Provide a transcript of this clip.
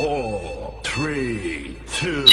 Four, three, two.